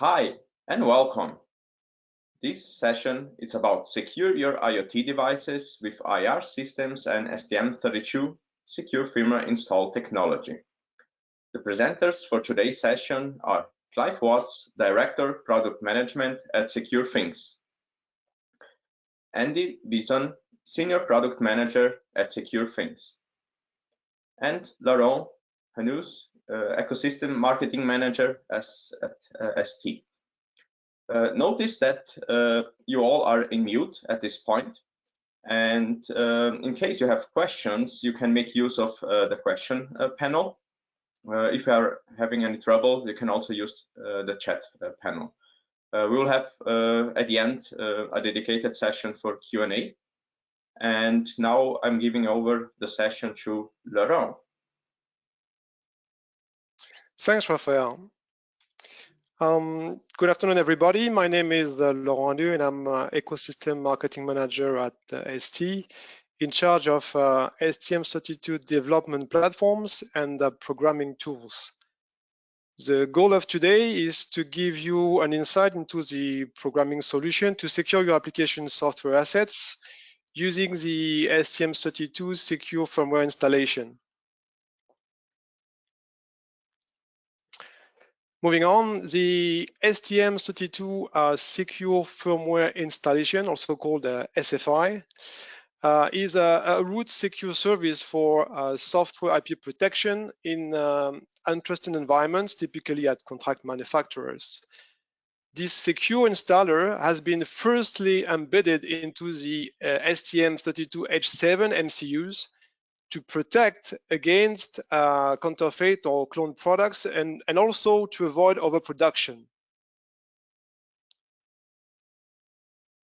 Hi and welcome. This session is about secure your IoT devices with IAR Systems and STM32 secure firmware install technology. The presenters for today's session are Clive Watts, Director Product Management at Secure Thingz, Andy Bison, Senior Product Manager at Secure Thingz, and Laurent Hanous, uh, Uh, ecosystem Marketing Manager as, at uh, ST. Uh, notice that uh, you all are in mute at this point. and um, in case you have questions, you can make use of uh, the question panel. if you are having any trouble, you can also use the chat panel. we will have at the end a dedicated session for Q&A. And now I'm giving over the session to Laurent. Thanks, Raphael. Um, good afternoon, everybody. My name is uh, Laurent Haneux, and I'm uh, Ecosystem Marketing Manager at uh, ST, in charge of uh, STM32 development platforms and uh, programming tools. The goal of today is to give you an insight into the programming solution to secure your application software assets using the STM32 secure firmware installation. Moving on, the STM32 uh, secure firmware installation, also called uh, SFI, uh, is a, a, root secure service for uh, software IP protection in um, untrusted environments, typically at contract manufacturers. This secure installer has been firstly embedded into the uh, STM32H7 MCUs to protect against uh, counterfeit or cloned products and, and also to avoid overproduction.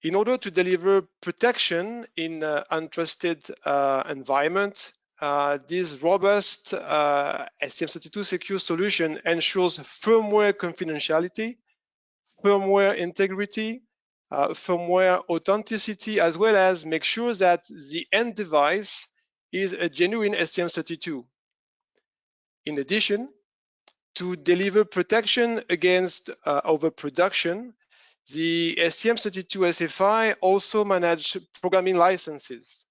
In order to deliver protection in uh, untrusted uh, environment, uh, this robust uh, STM32 secure solution ensures firmware confidentiality, firmware integrity, uh, firmware authenticity, as well as make sure that the end device is a genuine STM32. In addition, to deliver protection against uh, overproduction, the STM32 SFI also manage programming licenses.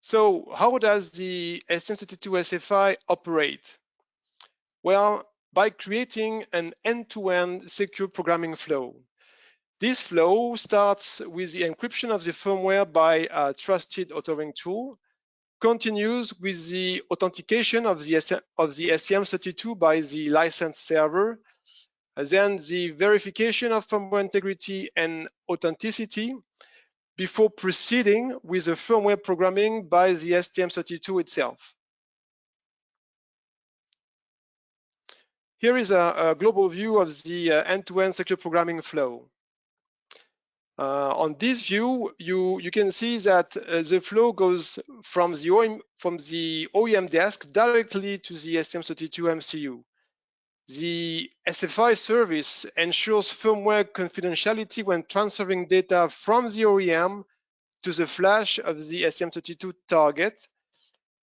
So how does the STM32 SFI operate? Well, by creating an end-to-end -end secure programming flow. This flow starts with the encryption of the firmware by a trusted authoring tool, continues with the authentication of the, of the STM32 by the licensed server, then the verification of firmware integrity and authenticity before proceeding with the firmware programming by the STM32 itself. Here is a, a global view of the uh, end-to-end -end secure programming flow. Uh, on this view, you, you can see that uh, the flow goes from the, OEM, from the OEM desk directly to the STM32 MCU. The SFI service ensures firmware confidentiality when transferring data from the OEM to the flash of the STM32 target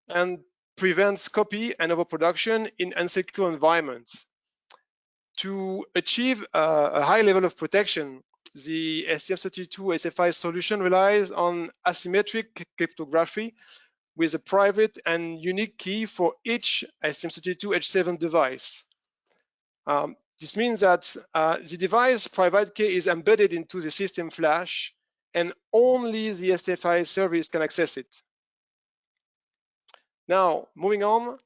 and prevents copy and overproduction in unsecure environments. To achieve a, a high level of protection, the STM32 SFI solution relies on asymmetric cryptography with a private and unique key for each STM32 H7 device. Um, this means that uh, the device private key is embedded into the system flash and only the SFI service can access it. Now, moving on,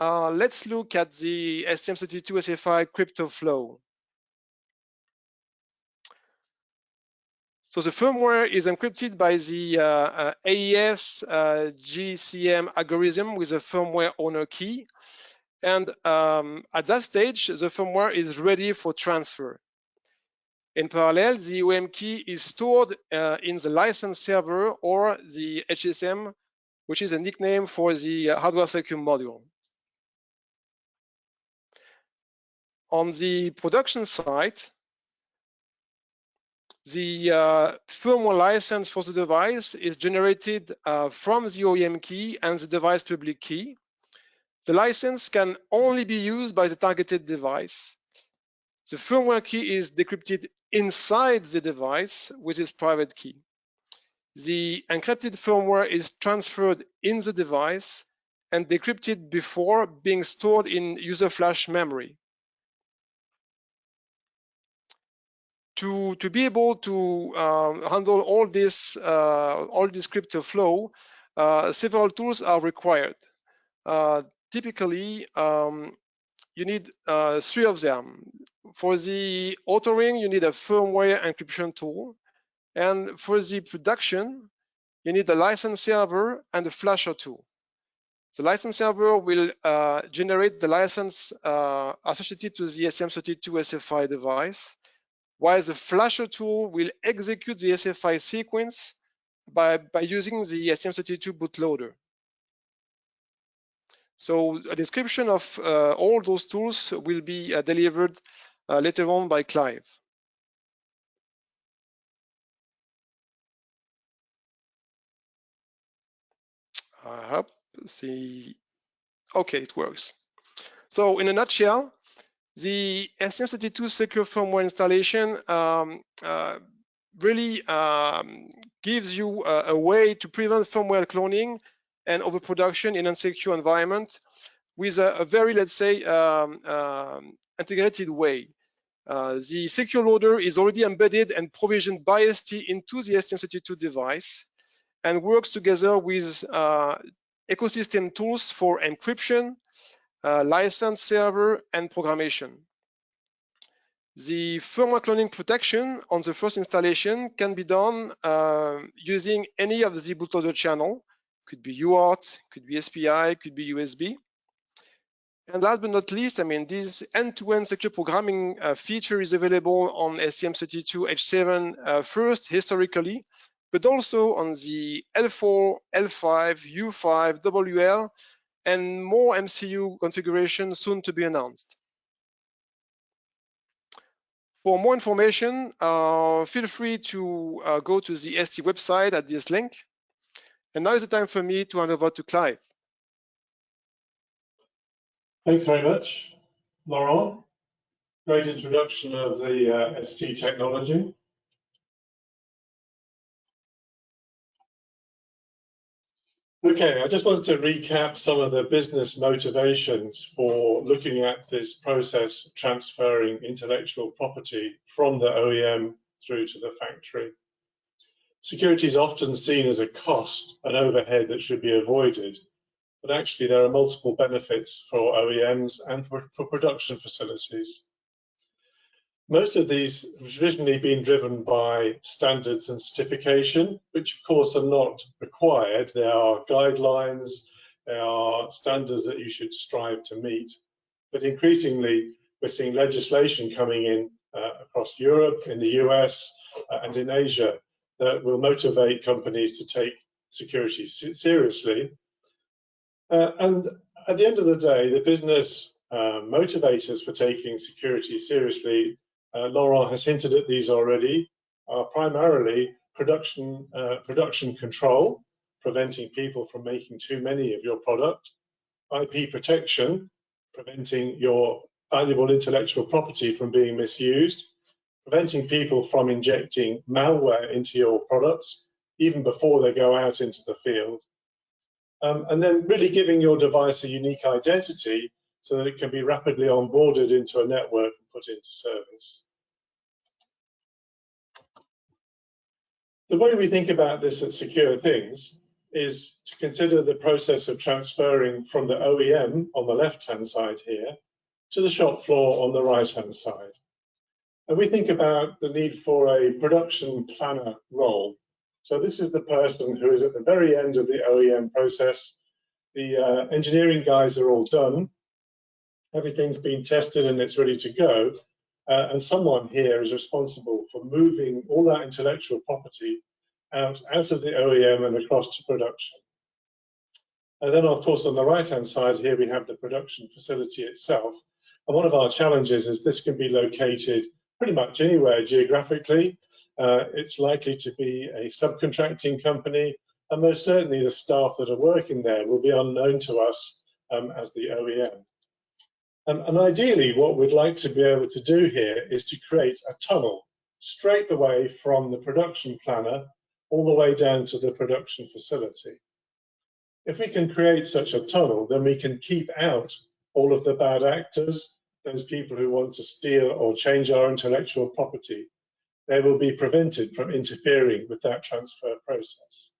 uh, let's look at the STM32 SFI crypto flow. So the firmware is encrypted by the uh, uh, AES uh, GCM algorithm with a firmware owner key. And um, at that stage, the firmware is ready for transfer. In parallel, the OEM key is stored uh, in the license server or the HSM, which is a nickname for the uh, hardware secure module. On the production side, the uh, firmware license for the device is generated uh, from the OEM key and the device public key. The license can only be used by the targeted device. The firmware key is decrypted inside the device with its private key. The encrypted firmware is transferred in the device and decrypted before being stored in user flash memory. To, to be able to um, handle all this, uh, all this crypto flow, uh, several tools are required. Uh, typically, um, you need three of them. For the authoring, you need a firmware encryption tool. And for the production, you need a license server and a flasher tool. The license server will uh, generate the license uh, associated to the STM32 SFI device, while the flasher tool will execute the SFI sequence by, by using the STM32 bootloader. So a description of uh, all those tools will be uh, delivered uh, later on by Clive. I hope see, okay, it works. So in a nutshell, the STM32 secure firmware installation um, uh, really um, gives you a, a, way to prevent firmware cloning and overproduction in unsecure environment with a, a very, let's say, um, um, integrated way. Uh, the secure loader is already embedded and provisioned by ST into the STM32 device and works together with uh, ecosystem tools for encryption, license server, and programmation. The firmware cloning protection on the first installation can be done uh, using any of the bootloader channel. Could be UART, could be SPI, could be USB. And last but not least, I mean, this end-to-end -end secure programming uh, feature is available on STM32H7 uh, first historically, but also on the L4, L5, U5, WL, and more MCU configurations soon to be announced. For more information, uh, feel free to uh, go to the ST website at this link. And now is the time for me to hand over to Clive. Thanks very much, Laurent. Great introduction of the uh, ST technology. Okay, I just wanted to recap some of the business motivations for looking at this process transferring intellectual property from the OEM through to the factory. Security is often seen as a cost, an overhead that should be avoided, but actually there are multiple benefits for OEMs and for, for production facilities. Most of these have traditionally been driven by standards and certification, which of course are not required. There are guidelines, there are standards that you should strive to meet. But increasingly, we're seeing legislation coming in uh, across Europe, in the US, uh, and in Asia that will motivate companies to take security seriously. Uh, and at the end of the day, the business uh, motivators for taking security seriously uh, Laurent has hinted at these already, are primarily production, uh, production control, preventing people from making too many of your product, IP protection, preventing your valuable intellectual property from being misused, preventing people from injecting malware into your products, even before they go out into the field. Um, and then really giving your device a unique identity so that it can be rapidly onboarded into a network and put into service. The way we think about this at Secure Thingz is to consider the process of transferring from the OEM on the left-hand side here to the shop floor on the right-hand side. And we think about the need for a production planner role. So this is the person who is at the very end of the OEM process. The uh, engineering guys are all done. Everything's been tested and it's ready to go. Uh, and someone here is responsible for moving all that intellectual property out, out of the OEM and across to production. And then, of course, on the right-hand side here, we have the production facility itself. And one of our challenges is this can be located pretty much anywhere geographically. Uh, it's likely to be a subcontracting company, and most certainly the staff that are working there will be unknown to us um, as the OEM. Um, and ideally, what we'd like to be able to do here is to create a tunnel straight away from the production planner all the way down to the production facility. If we can create such a tunnel, then we can keep out all of the bad actors, those people who want to steal or change our intellectual property. They will be prevented from interfering with that transfer process.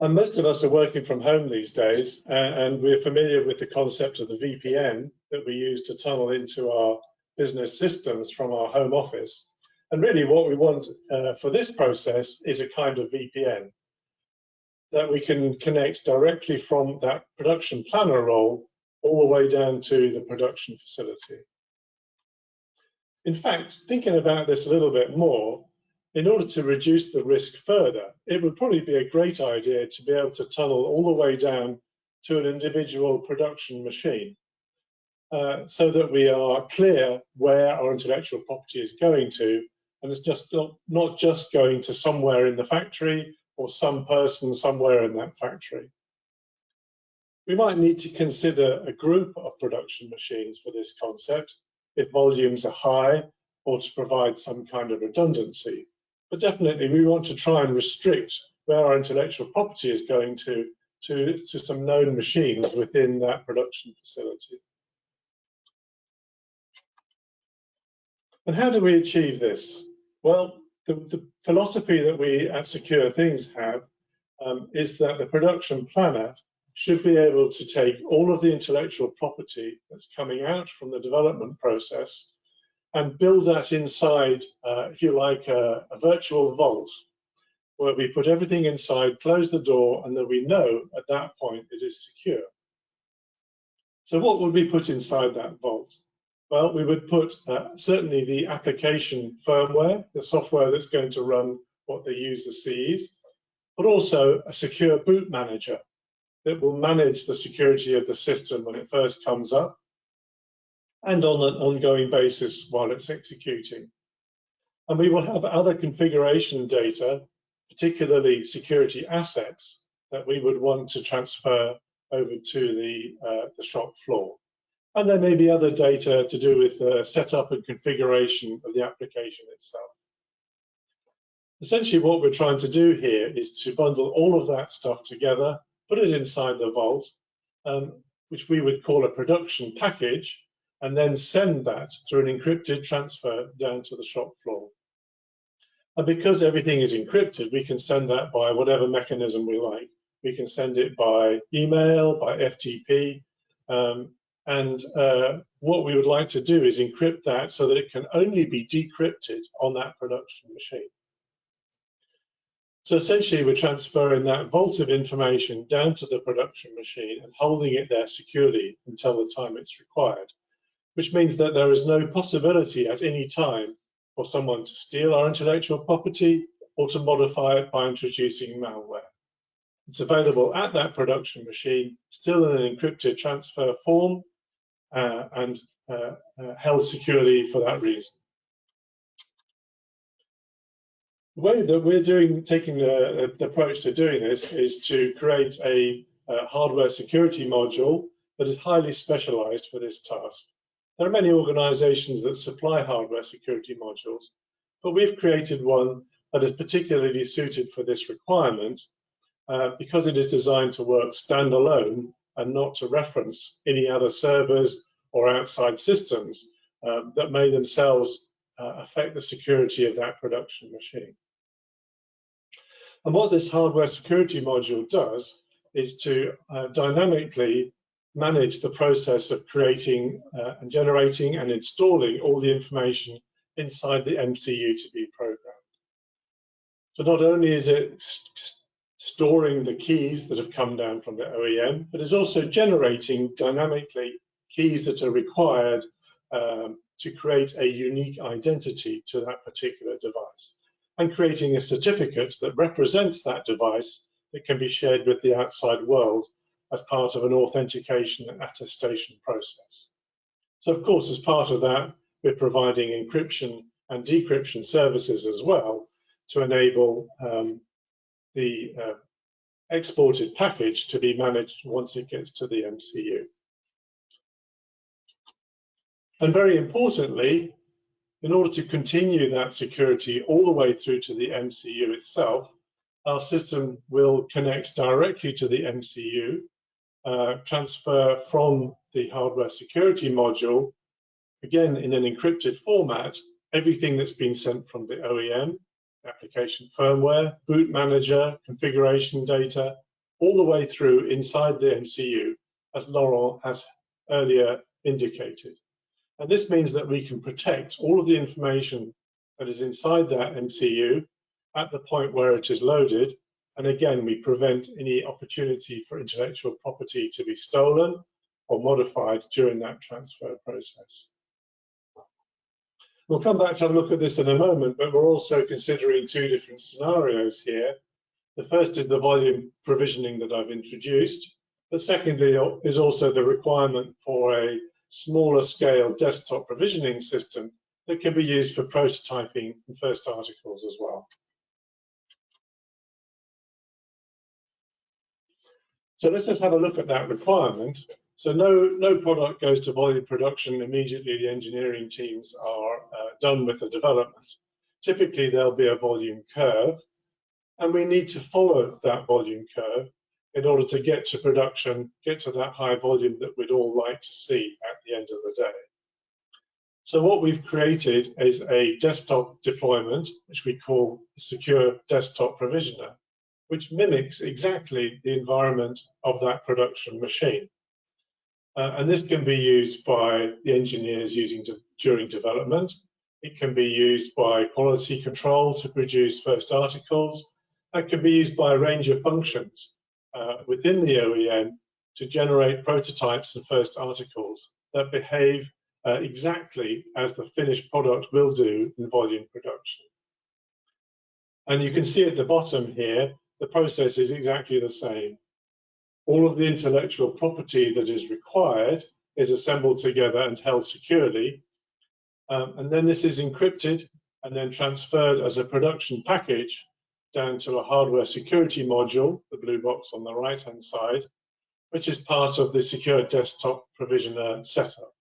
And most of us are working from home these days, and we're familiar with the concept of the VPN that we use to tunnel into our business systems from our home office. And really what we want uh, for this process is a kind of VPN that we can connect directly from that production planner role all the way down to the production facility. In fact, thinking about this a little bit more, in order to reduce the risk further, it would probably be a great idea to be able to tunnel all the way down to an individual production machine uh, so that we are clear where our intellectual property is going to and it's just not, not just going to somewhere in the factory or some person somewhere in that factory. We might need to consider a group of production machines for this concept if volumes are high or to provide some kind of redundancy. But definitely we want to try and restrict where our intellectual property is going to, to, to some known machines within that production facility. And how do we achieve this? Well, the, the philosophy that we at Secure Thingz have um, is that the production planner should be able to take all of the intellectual property that's coming out from the development process and build that inside, uh, if you like, a, a, virtual vault where we put everything inside, close the door, and then we know at that point it is secure. So what would we put inside that vault? Well, we would put uh, certainly the application firmware, the software that's going to run what the user sees, but also a secure boot manager that will manage the security of the system when it first comes up and on an ongoing basis while it's executing. And we will have other configuration data, particularly security assets, that we would want to transfer over to the, uh, the shop floor. And there may be other data to do with the setup and configuration of the application itself. Essentially what we're trying to do here is to bundle all of that stuff together, put it inside the vault, um, which we would call a production package, and then send that through an encrypted transfer down to the shop floor. And because everything is encrypted, we can send that by whatever mechanism we like. We can send it by email, by FTP, um, and uh, what we would like to do is encrypt that so that it can only be decrypted on that production machine. So essentially, we're transferring that vault of information down to the production machine and holding it there securely until the time it's required, which means that there is no possibility at any time for someone to steal our intellectual property or to modify it by introducing malware. It's available at that production machine, still in an encrypted transfer form, uh, and uh, uh, held securely for that reason. The way that we're doing, taking the, the approach to doing this is to create a, a hardware security module that is highly specialized for this task. There are many organizations that supply hardware security modules, but we've created one that is particularly suited for this requirement uh, because it is designed to work standalone and not to reference any other servers or outside systems um, that may themselves uh, affect the security of that production machine. And what this hardware security module does is to uh, dynamically manage the process of creating uh, and generating and installing all the information inside the MCU to be programmed. So not only is it storing the keys that have come down from the OEM, but is also generating dynamically keys that are required um, to create a unique identity to that particular device and creating a certificate that represents that device that can be shared with the outside world as part of an authentication and attestation process. So of course, as part of that, we're providing encryption and decryption services as well to enable um, the uh, exported package to be managed once it gets to the MCU. And very importantly, in order to continue that security all the way through to the MCU itself, our system will connect directly to the MCU, uh, transfer from the hardware security module, again in an encrypted format, everything that's been sent from the OEM, application firmware, boot manager, configuration data, all the way through inside the MCU, as Laurent has earlier indicated. And this means that we can protect all of the information that is inside that MCU at the point where it is loaded. And again, we prevent any opportunity for intellectual property to be stolen or modified during that transfer process. We'll come back to have a look at this in a moment, but we're also considering two different scenarios here. The first is the volume provisioning that I've introduced, but secondly is also the requirement for a smaller scale desktop provisioning system that can be used for prototyping and first articles as well. So let's just have a look at that requirement. So no, no product goes to volume production immediately the engineering teams are uh, done with the development. Typically there'll be a volume curve and we need to follow that volume curve in order to get to production, get to that high volume that we'd all like to see at the end of the day. So what we've created is a desktop deployment, which we call Secure Desktop Provisioner, which mimics exactly the environment of that production machine. Uh, and this can be used by the engineers using to, during development. It can be used by quality control to produce first articles. It can be used by a range of functions uh, within the OEM to generate prototypes and first articles that behave uh, exactly as the finished product will do in volume production. And you can see at the bottom here, the process is exactly the same all of the intellectual property that is required is assembled together and held securely. Um, and then this is encrypted and then transferred as a production package down to a hardware security module, the blue box on the right hand side, which is part of the secure desktop provisioner setup.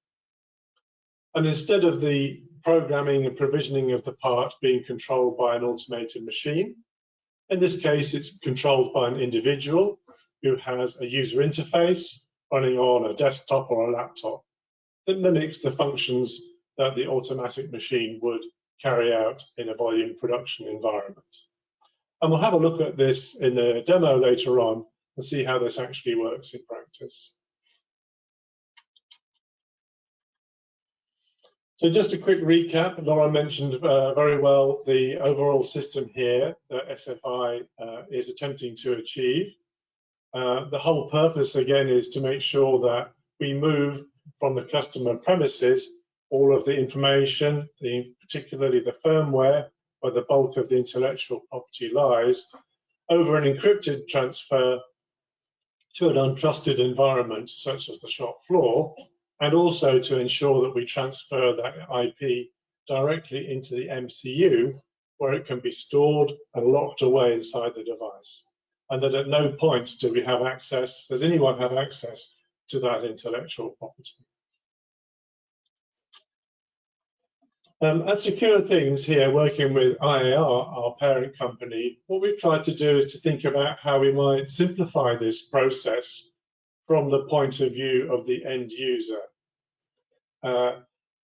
And instead of the programming and provisioning of the part being controlled by an automated machine, in this case, it's controlled by an individual who has a user interface running on a desktop or a laptop that mimics the functions that the automatic machine would carry out in a volume production environment. And we'll have a look at this in a demo later on and see how this actually works in practice. So just a quick recap, Laura mentioned uh, very well the overall system here that SFI uh, is attempting to achieve. Uh, the whole purpose again is to make sure that we move from the customer premises all of the information, the, particularly the firmware, where the bulk of the intellectual property lies, over an encrypted transfer to an untrusted environment such as the shop floor, and also to ensure that we transfer that IP directly into the MCU where it can be stored and locked away inside the device and that at no point do we have access, does anyone have access to that intellectual property. Um, at Secure Thingz here, working with IAR, our parent company, what we've tried to do is to think about how we might simplify this process from the point of view of the end user. Uh,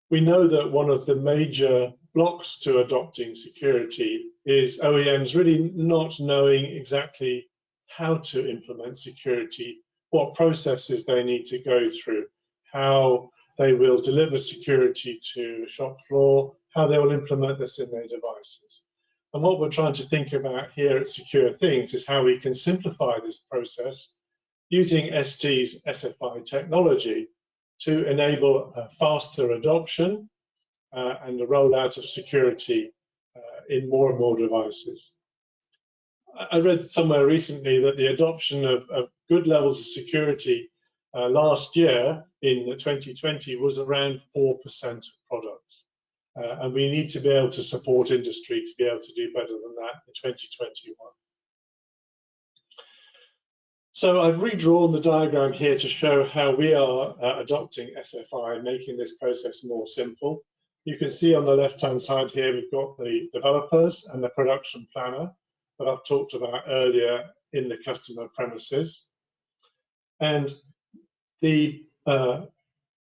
we know that one of the major blocks to adopting security is OEMs really not knowing exactly how to implement security, what processes they need to go through, how they will deliver security to shop floor, how they will implement this in their devices. And what we're trying to think about here at Secure Thingz is how we can simplify this process using ST's SFI technology to enable a faster adoption uh, and the rollout of security uh, in more and more devices. I read somewhere recently that the adoption of, of good levels of security uh, last year in 2020 was around 4% of products. Uh, and we need to be able to support industry to be able to do better than that in 2021. So I've redrawn the diagram here to show how we are uh, adopting SFI, and making this process more simple. You can see on the left-hand side here, we've got the developers and the production planner that I've talked about earlier in the customer premises. And the uh,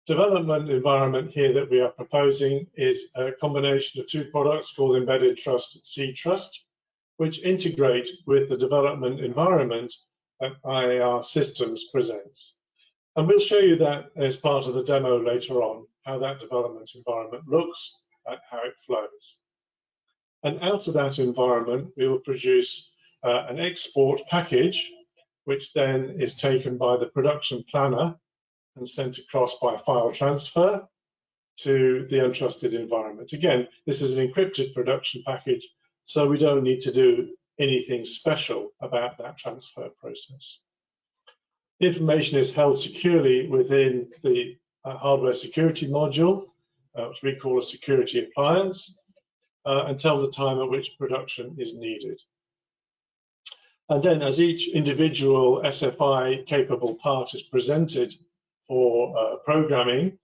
development environment here that we are proposing is a combination of two products called Embedded Trust and C-Trust, which integrate with the development environment IAR Systems presents. And we'll show you that as part of the demo later on, how that development environment looks and how it flows. And out of that environment, we will produce uh, an export package, which then is taken by the production planner and sent across by file transfer to the untrusted environment. Again, this is an encrypted production package, so we don't need to do anything special about that transfer process. The information is held securely within the uh, hardware security module, uh, which we call a security appliance, uh, until the time at which production is needed. And then as each individual SFI capable part is presented for uh, programming,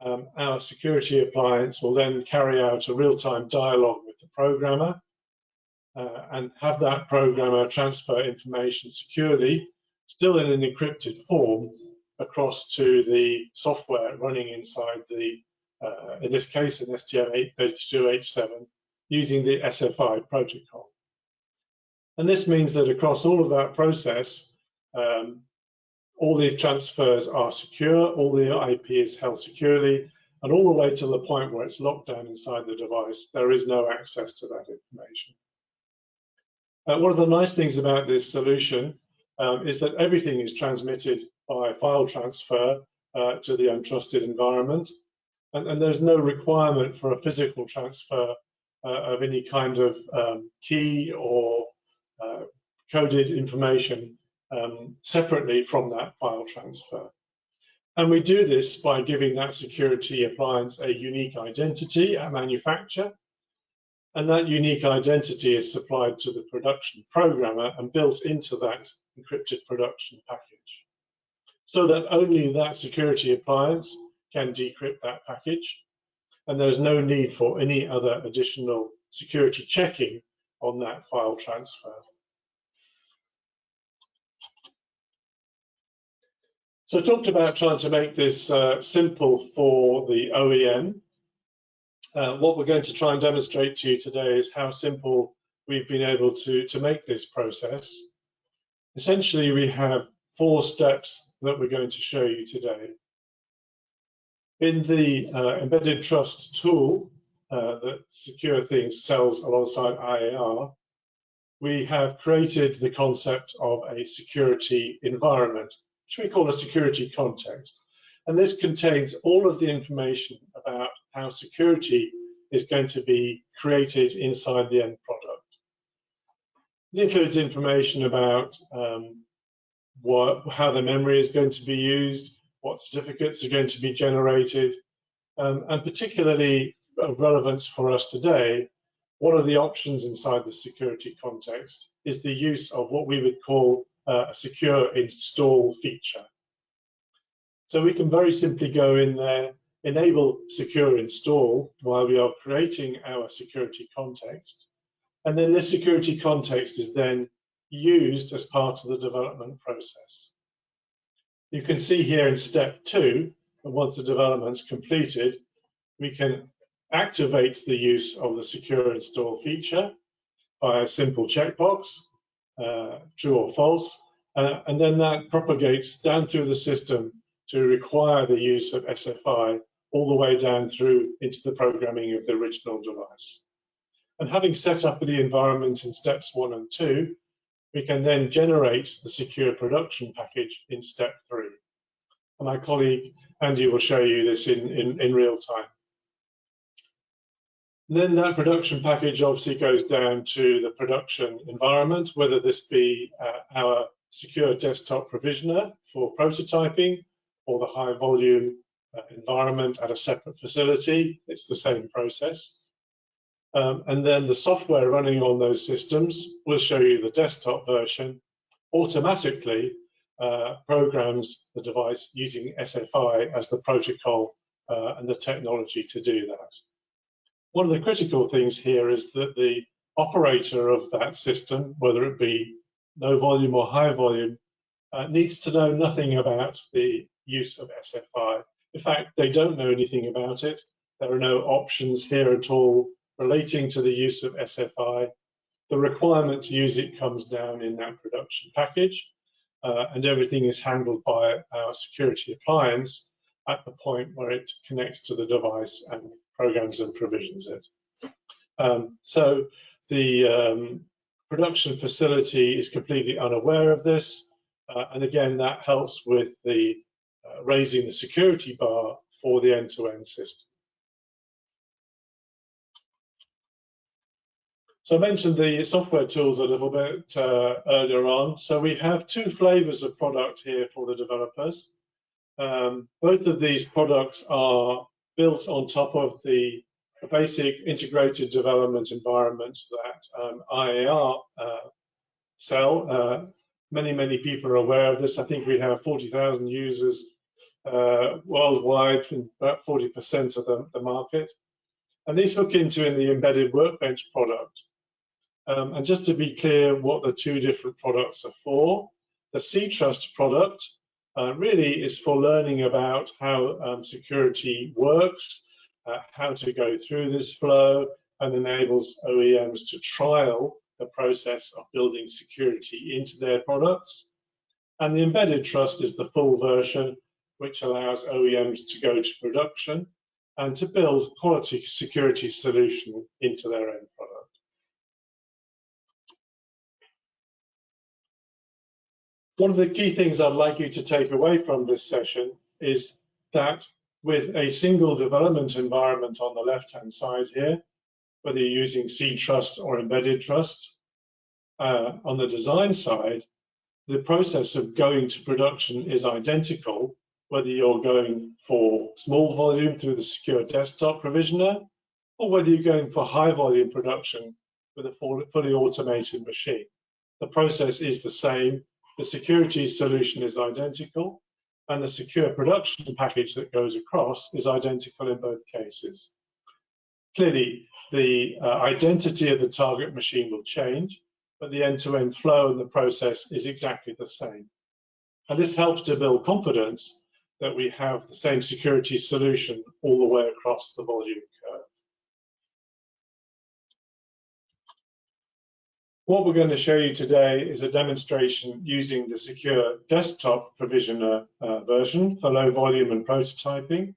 um, our security appliance will then carry out a real-time dialogue with the programmer uh, and have that programmer transfer information securely, still in an encrypted form, across to the software running inside the, uh, in this case, an STM32H7 using the SFI protocol. And this means that across all of that process, um, all the transfers are secure, all the IP is held securely, and all the way to the point where it's locked down inside the device, there is no access to that information. Uh, one of the nice things about this solution um, is that everything is transmitted by file transfer uh, to the untrusted environment, and, and, there's no requirement for a physical transfer uh, of any kind of um, key or uh, coded information um, separately from that file transfer. And we do this by giving that security appliance a unique identity at manufacture and that unique identity is supplied to the production programmer and built into that encrypted production package. So that only that security appliance can decrypt that package. And there's no need for any other additional security checking on that file transfer. So I talked about trying to make this uh, simple for the OEM uh, what we're going to try and demonstrate to you today is how simple we've been able to, to make this process. Essentially, we have four steps that we're going to show you today. In the uh, Embedded Trust tool uh, that Secure Thingz sells alongside IAR, we have created the concept of a security environment, which we call a security context. And this contains all of the information about how security is going to be created inside the end product. It includes information about um, what, how the memory is going to be used, what certificates are going to be generated, um, and particularly of relevance for us today, one of the options inside the security context is the use of what we would call uh, a secure install feature. So we can very simply go in there enable secure install while we are creating our security context. And then this security context is then used as part of the development process. You can see here in step two, that once the development's completed, we can activate the use of the secure install feature by a simple checkbox, uh, true or false, uh, and then that propagates down through the system to require the use of SFI all the way down through into the programming of the original device. And having set up the environment in steps one and two, we can then generate the secure production package in step three. And my colleague Andy will show you this in, in, in real time. Then that production package obviously goes down to the production environment, whether this be uh, our secure desktop provisioner for prototyping or the high volume environment at a separate facility. It's the same process. Um, and then the software running on those systems will show you the desktop version automatically uh, programs the device using SFI as the protocol uh, and the technology to do that. One of the critical things here is that the operator of that system, whether it be low volume or high volume, uh, needs to know nothing about the use of SFI. In fact, they don't know anything about it. There are no options here at all relating to the use of SFI. The requirement to use it comes down in that production package, uh, and everything is handled by our security appliance at the point where it connects to the device and programs and provisions it. Um, so the um, production facility is completely unaware of this, uh, and again, that helps with the raising the security bar for the end-to-end -end system. So I mentioned the software tools a little bit uh, earlier on. So we have two flavors of product here for the developers. Um, both of these products are built on top of the basic integrated development environment that um, IAR uh, sell. Uh, many, many people are aware of this. I think we have 40,000 users uh, worldwide, about 40% of the, the market. And these hook into in the embedded workbench product. Um, and just to be clear what the two different products are for, the C-Trust product uh, really is for learning about how um, security works, uh, how to go through this flow, and enables OEMs to trial the process of building security into their products. And the embedded trust is the full version, which allows OEMs to go to production and to build quality security solution into their own product. One of the key things I'd like you to take away from this session is that with a single development environment on the left-hand side here, whether you're using C-Trust or Embedded Trust, uh, on the design side, the process of going to production is identical, whether you're going for small volume through the secure desktop provisioner, or whether you're going for high volume production with a fully automated machine. The process is the same the security solution is identical, and the secure production package that goes across is identical in both cases. Clearly, the uh, identity of the target machine will change, but the end-to-end -end flow and the process is exactly the same. And this helps to build confidence that we have the same security solution all the way across the volume curve. What we're going to show you today is a demonstration using the secure desktop provisioner uh, version for low volume and prototyping.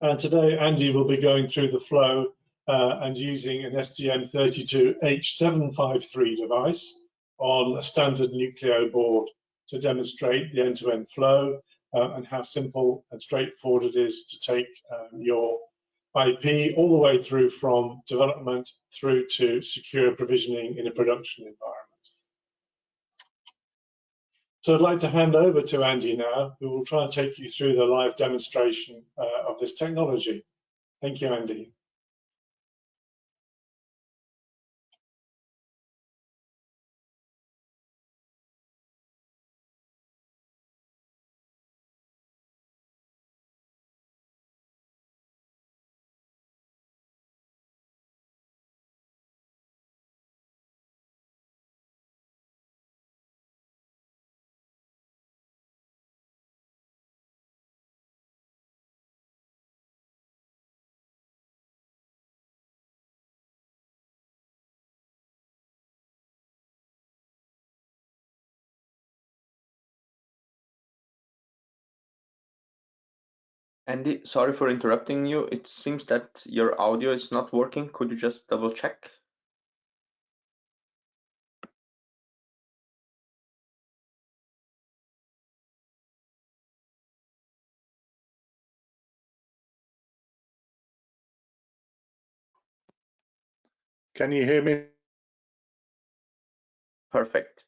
And today, Andy will be going through the flow uh, and using an STM32H753 device on a standard Nucleo board to demonstrate the end-to-end -end flow uh, and how simple and straightforward it is to take um, your IP all the way through from development through to secure provisioning in a production environment. So I'd like to hand over to Andy now, who will try and take you through the live demonstration uh, of this technology. Thank you, Andy. Andy, sorry for interrupting you. It seems that your audio is not working. Could you just double check? Can you hear me? Perfect.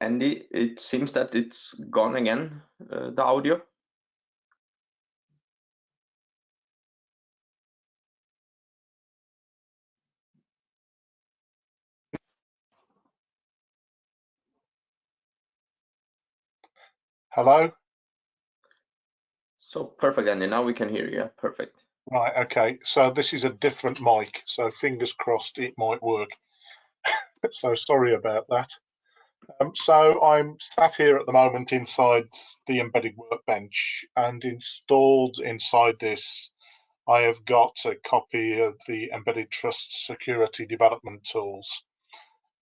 Andy, it seems that it's gone again, uh, the audio. Hello? So perfect, Andy. Now we can hear you. Perfect. Right, okay. So this is a different mic, so fingers crossed it might work. so sorry about that. Um, so I'm sat here at the moment inside the embedded workbench and installed inside this I have got a copy of the Embedded Trust Security Development Tools,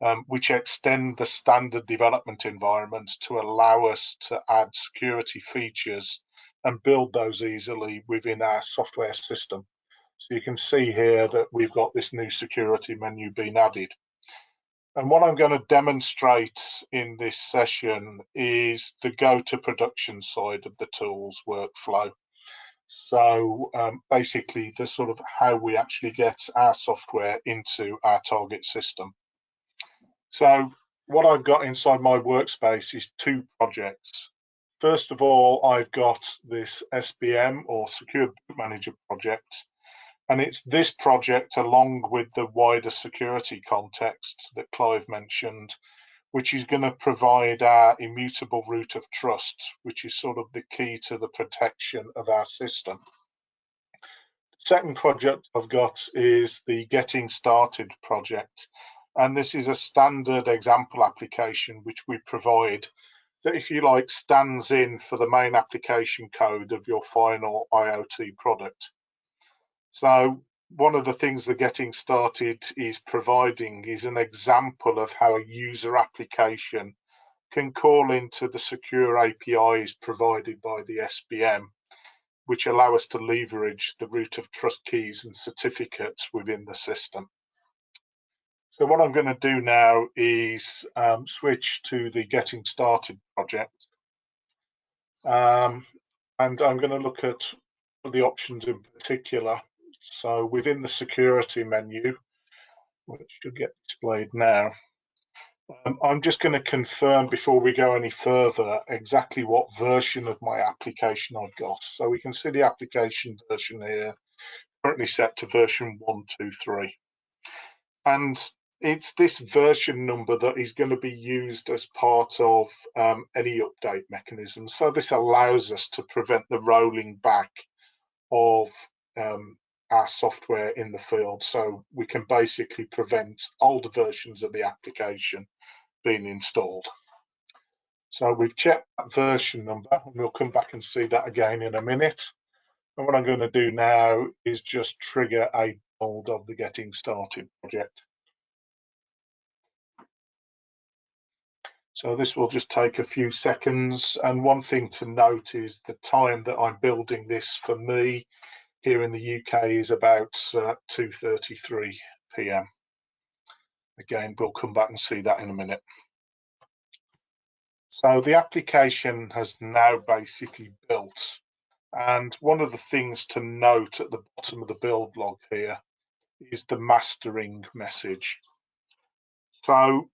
um, which extend the standard development environment to allow us to add security features and build those easily within our software system. So you can see here that we've got this new security menu being added. And what I'm going to demonstrate in this session is the go to production side of the tools workflow. So um, basically the sort of how we actually get our software into our target system. So what I've got inside my workspace is two projects. First of all, I've got this SBM or Secure Manager project. And it's this project along with the wider security context that Clive mentioned, which is going to provide our immutable root of trust, which is sort of the key to the protection of our system. The second project I've got is the Getting Started project. And this is a standard example application which we provide that, if you like, stands in for the main application code of your final IoT product. So one of the things the getting started is providing is an example of how a user application can call into the secure APIs provided by the SBM, which allow us to leverage the root of trust keys and certificates within the system. So what I'm going to do now is um, switch to the Getting Started project. Um, and I'm going to look at the options in particular. So within the security menu, which should get displayed now, um, I'm just going to confirm before we go any further exactly what version of my application I've got. So we can see the application version here, currently set to version 123. And it's this version number that is going to be used as part of um, any update mechanism. So this allows us to prevent the rolling back of um, our software in the field. So we can basically prevent older versions of the application being installed. So we've checked that version number and we'll come back and see that again in a minute. And what I'm going to do now is just trigger a build of the Getting Started project. So this will just take a few seconds. And one thing to note is the time that I'm building this for me here in the UK is about uh, 2.33 p.m. Again, we'll come back and see that in a minute. So the application has now basically built. And one of the things to note at the bottom of the build log here is the mastering message. So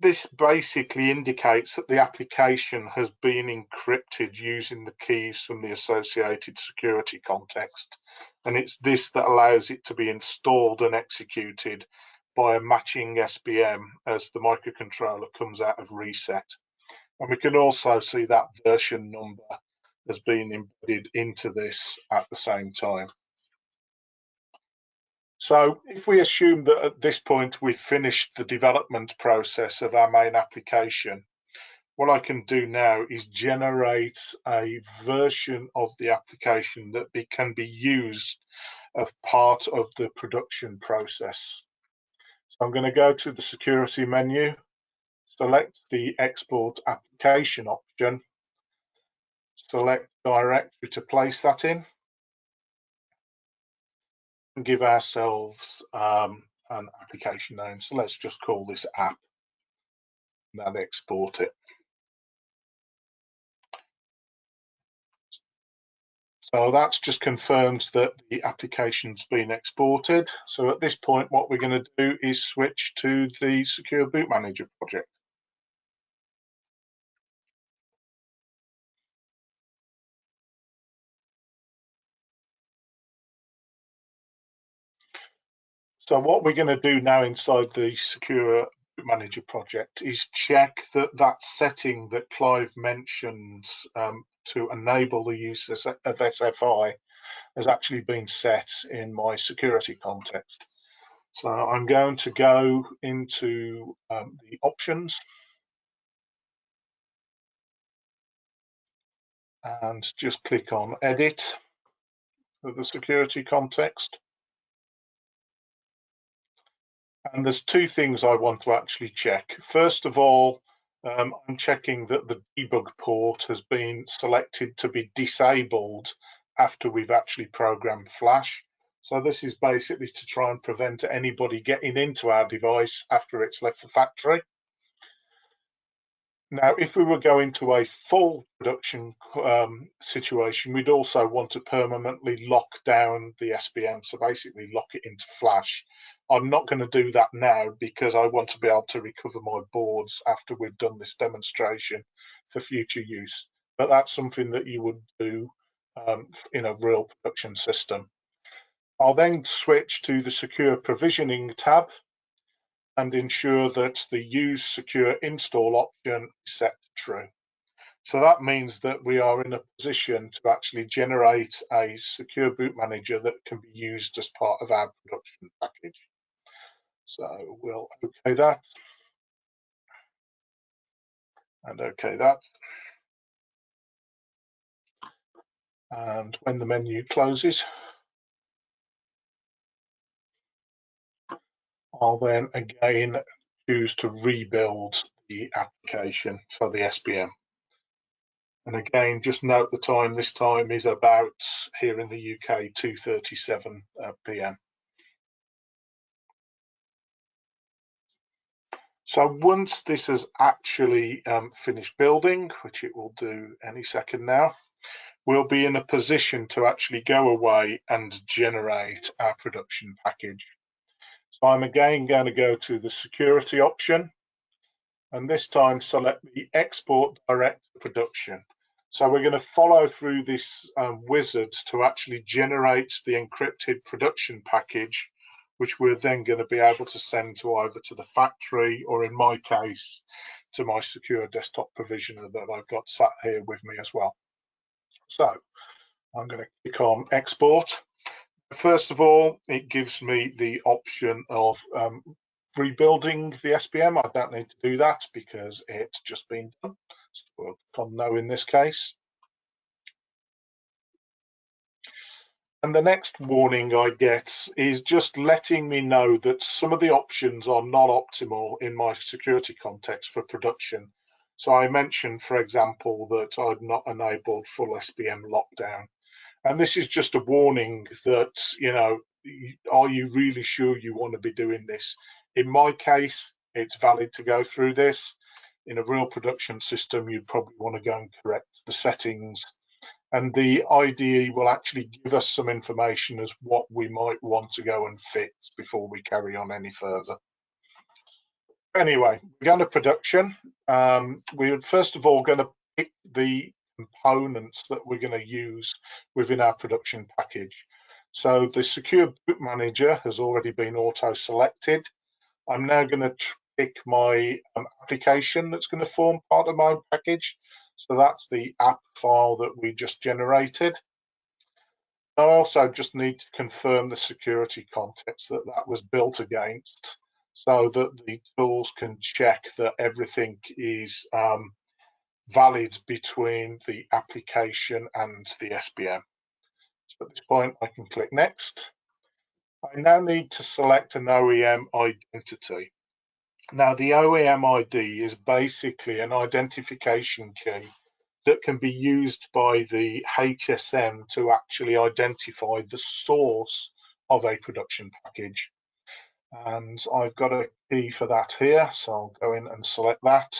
this basically indicates that the application has been encrypted using the keys from the associated security context. And it's this that allows it to be installed and executed by a matching SBM as the microcontroller comes out of reset. And we can also see that version number has been embedded into this at the same time. So if we assume that at this point we've finished the development process of our main application, what I can do now is generate a version of the application that be, can be used as part of the production process. So I'm going to go to the security menu, select the export application option, select directory to place that in and give ourselves um, an application name. So let's just call this app and then export it. So that's just confirmed that the application's been exported. So at this point, what we're going to do is switch to the Secure Boot Manager project. So what we're going to do now inside the Secure Manager project is check that that setting that Clive mentioned um, to enable the use of SFI has actually been set in my security context. So I'm going to go into um, the options and just click on edit for the security context. And there's two things I want to actually check. First of all, um, I'm checking that the debug port has been selected to be disabled after we've actually programmed Flash. So this is basically to try and prevent anybody getting into our device after it's left the factory. Now, if we were going to a full production um, situation, we'd also want to permanently lock down the SBM, so basically lock it into flash. I'm not going to do that now because I want to be able to recover my boards after we've done this demonstration for future use. But that's something that you would do um, in a real production system. I'll then switch to the secure provisioning tab and ensure that the use secure install option is set to true. So that means that we are in a position to actually generate a secure boot manager that can be used as part of our production package. So we'll okay that and okay that. And when the menu closes, I'll then again choose to rebuild the application for the SBM. And again, just note the time, this time is about here in the UK, 2.37 uh, p.m. So once this has actually um, finished building, which it will do any second now, we'll be in a position to actually go away and generate our production package. So I'm again going to go to the security option and this time select the export direct production. So we're going to follow through this um, wizard to actually generate the encrypted production package which we're then going to be able to send to either to the factory or in my case to my secure desktop provisioner that I've got sat here with me as well. So I'm going to click on export. First of all, it gives me the option of um, rebuilding the SBM. I don't need to do that because it's just been done. So we'll click on no in this case. And the next warning I get is just letting me know that some of the options are not optimal in my security context for production. So I mentioned, for example, that I'd not enabled full SBM lockdown. And this is just a warning that, you know, are you really sure you want to be doing this? In my case, it's valid to go through this. In a real production system, you'd probably want to go and correct the settings and the IDE will actually give us some information as what we might want to go and fix before we carry on any further. Anyway, we're going to production. Um, we're first of all going to pick the components that we're going to use within our production package. So the secure boot manager has already been auto selected. I'm now going to pick my um, application that's going to form part of my package. So that's the app file that we just generated. I also just need to confirm the security context that that was built against so that the tools can check that everything is um, valid between the application and the SBM. So at this point, I can click next. I now need to select an OEM identity. Now, the OEM ID is basically an identification key that can be used by the HSM to actually identify the source of a production package. And I've got a key for that here, so I'll go in and select that.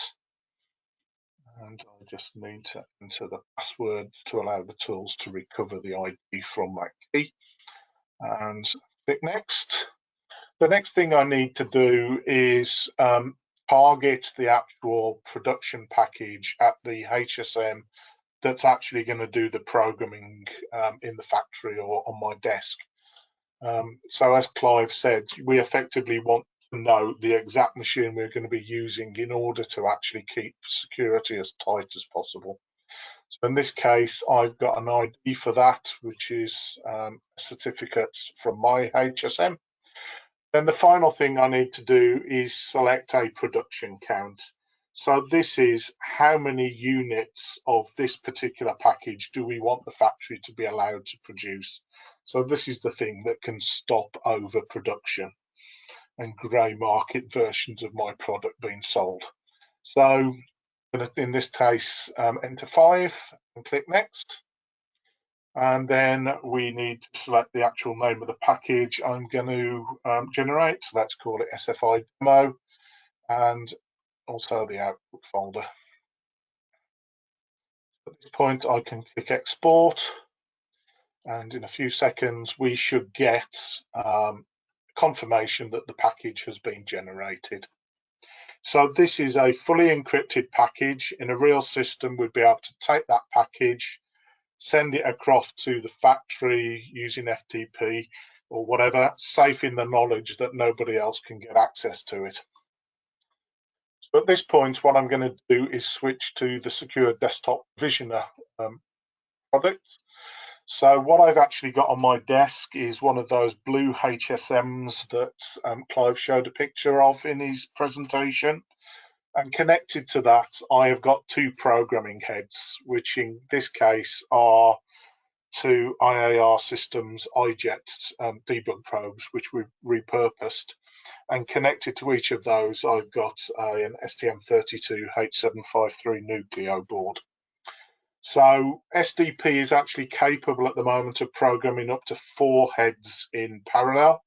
and I just need to enter the password to allow the tools to recover the ID from that key and click next. The next thing I need to do is um, target the actual production package at the HSM that's actually going to do the programming um, in the factory or on my desk. Um, so as Clive said, we effectively want to know the exact machine we're going to be using in order to actually keep security as tight as possible. So in this case, I've got an ID for that, which is um, certificates from my HSM. Then the final thing I need to do is select a production count. So this is how many units of this particular package do we want the factory to be allowed to produce. So this is the thing that can stop overproduction and grey market versions of my product being sold. So in this case, um, enter five and click next and then we need to select the actual name of the package I'm going to um, generate. So let's call it SFI demo and also the output folder. At this point, I can click export and in a few seconds, we should get um, confirmation that the package has been generated. So this is a fully encrypted package. In a real system, we'd be able to take that package, send it across to the factory using FTP or whatever, safe in the knowledge that nobody else can get access to it. So at this point, what I'm going to do is switch to the secure desktop Provisioner um, product. So what I've actually got on my desk is one of those blue HSMs that um, Clive showed a picture of in his presentation. And connected to that, I have got two programming heads, which in this case are two IAR systems iJet um, debug probes, which we've repurposed. And connected to each of those, I've got uh, an STM32H753 Nucleo board. So SDP is actually capable at the moment of programming up to four heads in parallel.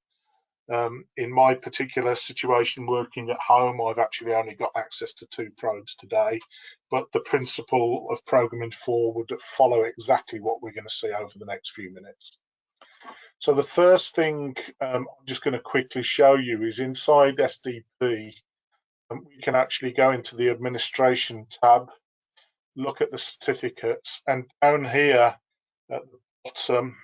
Um, in my particular situation working at home, I've actually only got access to two probes today, but the principle of programming four would follow exactly what we're going to see over the next few minutes. So the first thing um, I'm just going to quickly show you is inside SDP, um, we can actually go into the administration tab, look at the certificates, and down here at the bottom,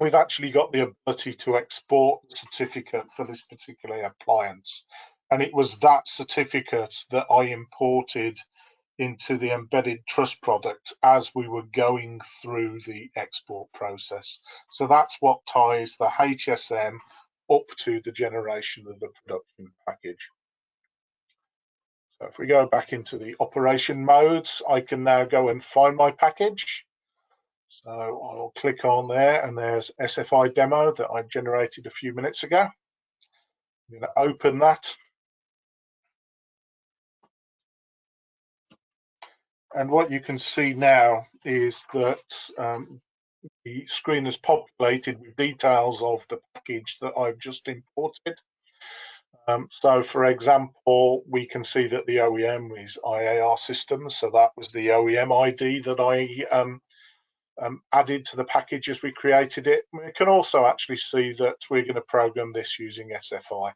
we've actually got the ability to export the certificate for this particular appliance. And it was that certificate that I imported into the embedded trust product as we were going through the export process. So that's what ties the HSM up to the generation of the production package. So if we go back into the operation modes, I can now go and find my package. So I'll click on there and there's SFI demo that I generated a few minutes ago. I'm going to open that. And what you can see now is that um, the screen is populated with details of the package that I've just imported. Um, so for example, we can see that the OEM is IAR systems. So that was the OEM ID that I um, um, added to the package as we created it. We can also actually see that we're going to program this using SFI.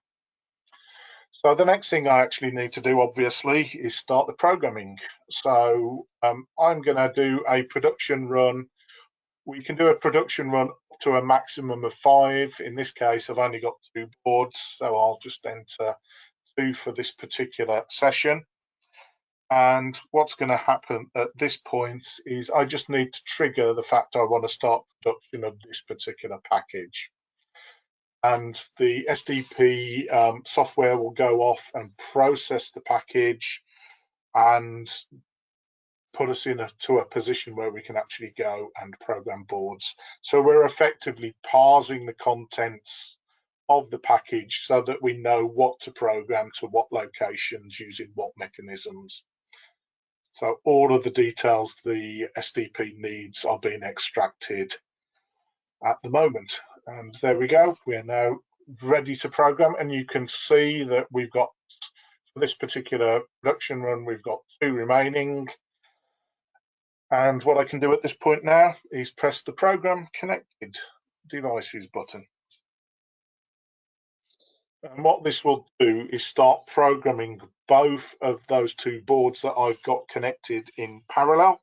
So the next thing I actually need to do, obviously, is start the programming. So um, I'm going to do a production run. We can do a production run to a maximum of five. In this case, I've only got two boards, so I'll just enter two for this particular session. And what's going to happen at this point is I just need to trigger the fact I want to start production of this particular package. And the SDP um, software will go off and process the package and put us in a, to a position where we can actually go and program boards. So we're effectively parsing the contents of the package so that we know what to program to what locations using what mechanisms. So all of the details the SDP needs are being extracted at the moment. And there we go. We're now ready to program. And you can see that we've got, for this particular production run, we've got two remaining. And what I can do at this point now is press the program connected devices button. And what this will do is start programming both of those two boards that I've got connected in parallel.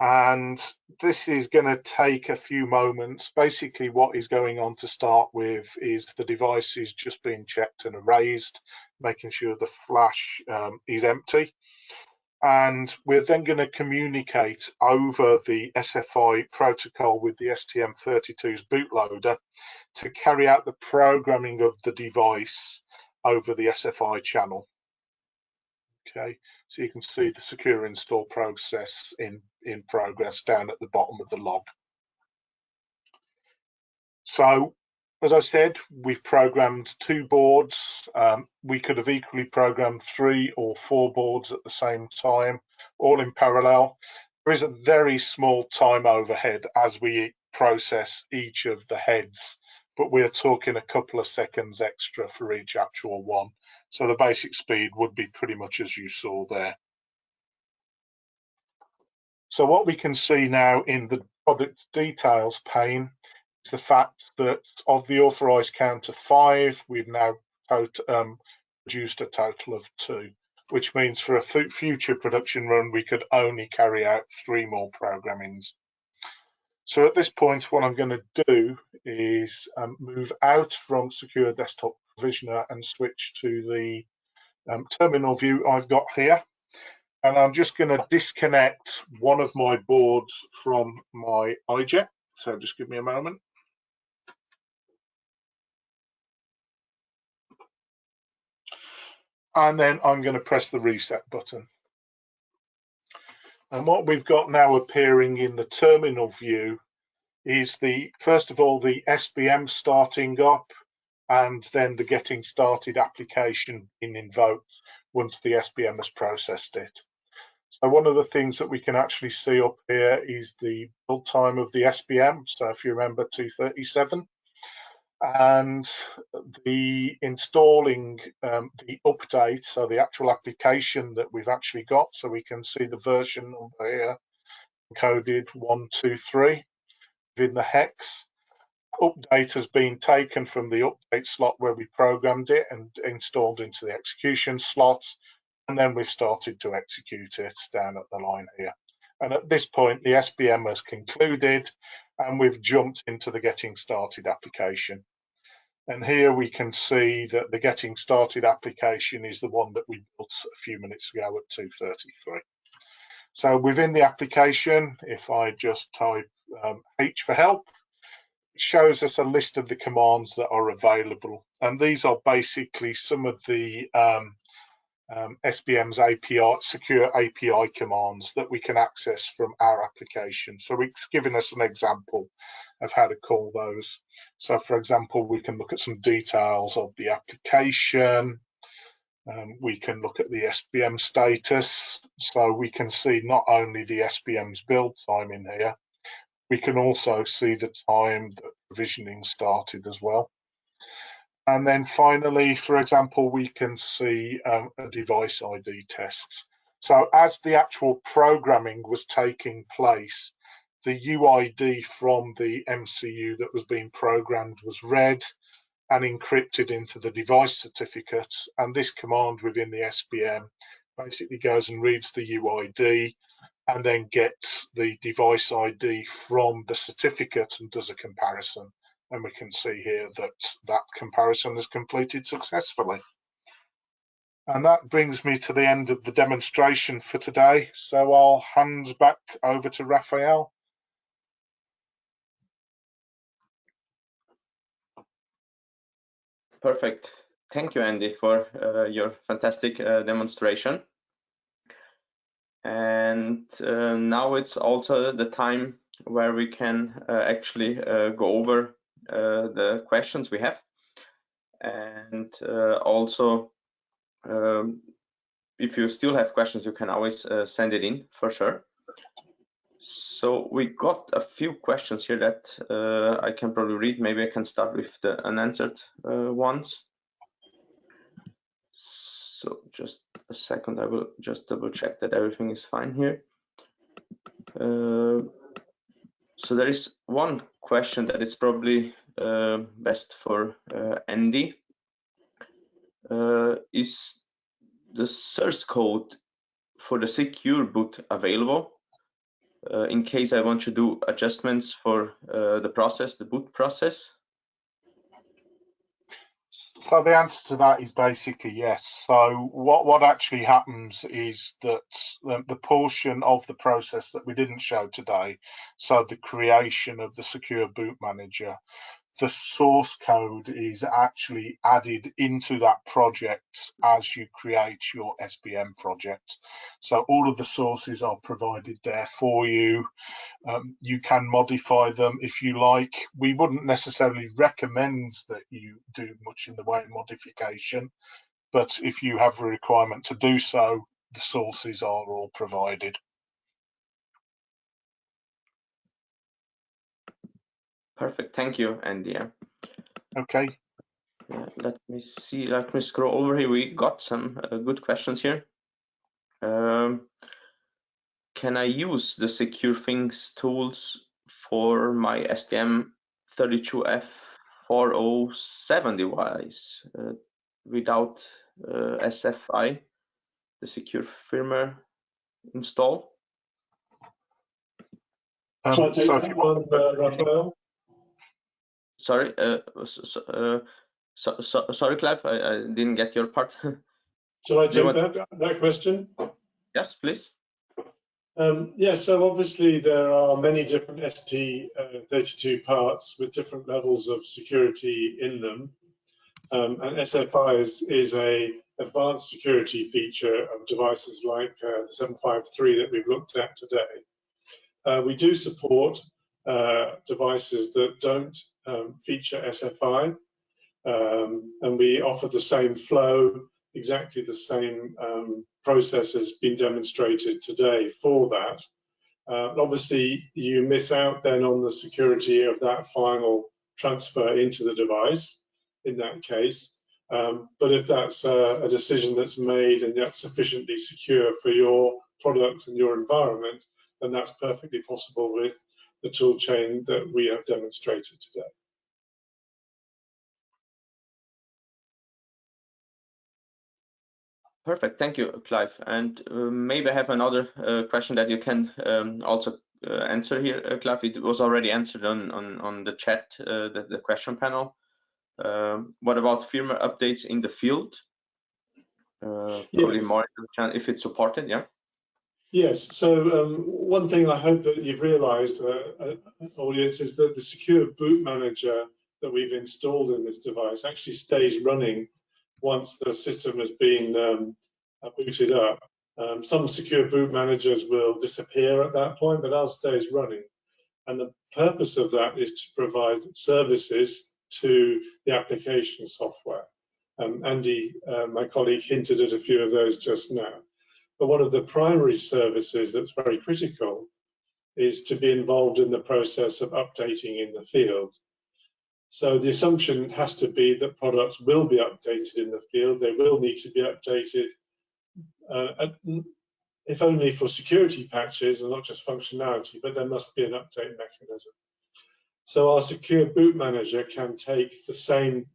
And this is going to take a few moments. Basically, what is going on to start with is the device is just being checked and erased, making sure the flash um, is empty and we're then going to communicate over the SFI protocol with the STM32's bootloader to carry out the programming of the device over the SFI channel. Okay, so you can see the secure install process in, in progress down at the bottom of the log. So as I said, we've programmed two boards. Um, we could have equally programmed three or four boards at the same time, all in parallel. There is a very small time overhead as we process each of the heads, but we're talking a couple of seconds extra for each actual one. So the basic speed would be pretty much as you saw there. So what we can see now in the product details pane is the fact that of the authorized count of five, we've now um, produced a total of two, which means for a future production run, we could only carry out three more programmings. So at this point, what I'm going to do is um, move out from Secure Desktop Provisioner and switch to the um, terminal view I've got here. And I'm just going to disconnect one of my boards from my iJet. So just give me a moment. And then I'm going to press the reset button. And what we've got now appearing in the terminal view is the, first of all, the SBM starting up and then the getting started application in invoked once the SBM has processed it. So one of the things that we can actually see up here is the build time of the SBM. So if you remember 237, and the installing um, the update, so the actual application that we've actually got, so we can see the version number here, encoded 123 within the hex. Update has been taken from the update slot where we programmed it and installed into the execution slots, and then we've started to execute it down at the line here. And at this point, the SBM has concluded and we've jumped into the getting started application. And here we can see that the getting started application is the one that we built a few minutes ago at 233. So within the application, if I just type um, H for help, it shows us a list of the commands that are available. And these are basically some of the um, um, SBM's API, secure API commands that we can access from our application. So it's given us an example of how to call those. So for example, we can look at some details of the application. Um, we can look at the SBM status. So we can see not only the SBM's build time in here, we can also see the time that provisioning started as well. And then finally, for example, we can see um, a device ID test. So as the actual programming was taking place, the UID from the MCU that was being programmed was read and encrypted into the device certificate. And this command within the SBM basically goes and reads the UID and then gets the device ID from the certificate and does a comparison and we can see here that that comparison is completed successfully. And that brings me to the end of the demonstration for today. So I'll hand back over to Raphael. Perfect. Thank you, Andy, for uh, your fantastic uh, demonstration. And uh, now it's also the time where we can uh, actually uh, go over the questions we have. And uh, also, um, if you still have questions, you can always uh, send it in for sure. So we got a few questions here that uh, I can probably read. Maybe I can start with the unanswered uh, ones. So just a second, I will just double check that everything is fine here. Uh, so there is one question that is probably uh, best for uh, Andy. Uh, is the source code for the secure boot available uh, in case I want to do adjustments for uh, the process, the boot process? So the answer to that is basically yes. So what, what actually happens is that the, the, portion of the process that we didn't show today, so the creation of the secure boot manager, the source code is actually added into that project as you create your SBM project. So all of the sources are provided there for you. Um, you can modify them if you like. We wouldn't necessarily recommend that you do much in the way of modification, but if you have a requirement to do so, the sources are all provided. Perfect. Thank you, Andy. Okay. Yeah, let me see. Let me scroll over here. We got some uh, good questions here. Um, can I use the Secure Thingz tools for my STM32F407 device uh, without uh, SFI, the secure firmware install? Um, so, so if you want, uh, Raphael? Sorry, uh, so, uh, so, so, sorry, Clive, I, I, didn't get your part. Shall I take that, that question? Yes, please. Um, yeah, so obviously there are many different ST32 uh, parts with different levels of security in them. Um, and SFI is, is a advanced security feature of devices like uh, the 753 that we've looked at today. Uh, we do support uh, devices that don't um, feature SFI. Um, and we offer the same flow, exactly the same um, process has been demonstrated today for that. Uh, obviously, you miss out then on the security of that final transfer into the device in that case. Um, but if that's a, a, decision that's made and that's sufficiently secure for your product and your environment, then that's perfectly possible with the tool chain that we have demonstrated today. Perfect, thank you, Clive. And uh, maybe I have another uh, question that you can um, also uh, answer here, uh, Clive. It was already answered on on, on the chat, uh, the, the question panel. Um, what about firmware updates in the field? Uh, probably yes. more if it's supported, yeah. Yes. So um, one thing I hope that you've realised, audience, is that the secure boot manager that we've installed in this device actually stays running once the system has been um, uh, booted up. Um, some secure boot managers will disappear at that point, but ours stays running. And the purpose of that is to provide services to the application software. Um, Andy, uh, my colleague, hinted at a few of those just now. But one of the primary services that's very critical is to be involved in the process of updating in the field. So the assumption has to be that products will be updated in the field. They will need to be updated, uh, if only for security patches and not just functionality, but there must be an update mechanism. So our secure boot manager can take the same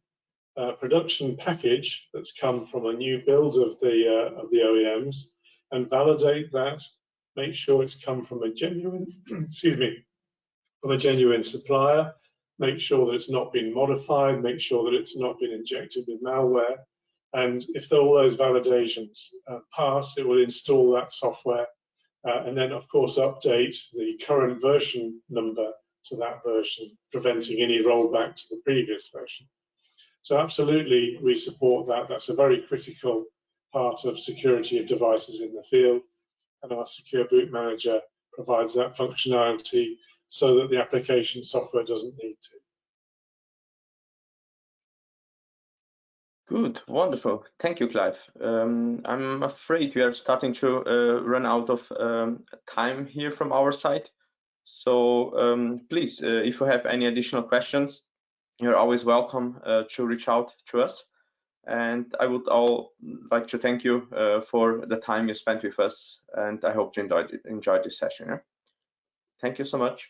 uh, production package that's come from a new build of the uh, of the OEMs and validate that, make sure it's come from a genuine, excuse me, from a genuine supplier, make sure that it's not been modified, make sure that it's not been injected with malware. And if all those validations uh, pass, it will install that software uh, and then, of course, update the current version number to that version, preventing any rollback to the previous version. So absolutely, we support that. That's a very critical part of security of devices in the field. And our Secure Boot Manager provides that functionality so that the application software doesn't need to. Good, wonderful. Thank you, Clive. Um, I'm afraid we are starting to uh, run out of um, time here from our side. So um, please, uh, if you have any additional questions, you're always welcome uh, to reach out to us. And I would all like to thank you uh, for the time you spent with us. And I hope you enjoyed, enjoyed this session. Yeah? Thank you so much.